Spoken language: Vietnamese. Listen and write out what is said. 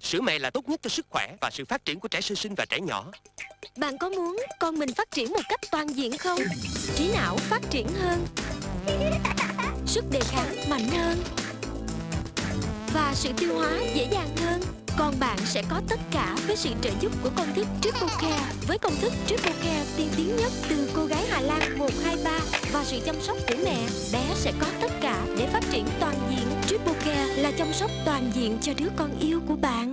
Sữa mẹ là tốt nhất cho sức khỏe và sự phát triển của trẻ sơ sinh và trẻ nhỏ. Bạn có muốn con mình phát triển một cách toàn diện không? Trí não phát triển hơn. Sức đề kháng mạnh hơn. Và sự tiêu hóa dễ dàng hơn. Còn bạn sẽ có tất cả với sự trợ giúp của công thức Triple Care. Với công thức Triple Care tiên tiến nhất từ cô gái Hà Lan 123 Và sự chăm sóc của mẹ, Bé sẽ có tất cả để phát triển toàn là chăm sóc toàn diện cho đứa con yêu của bạn.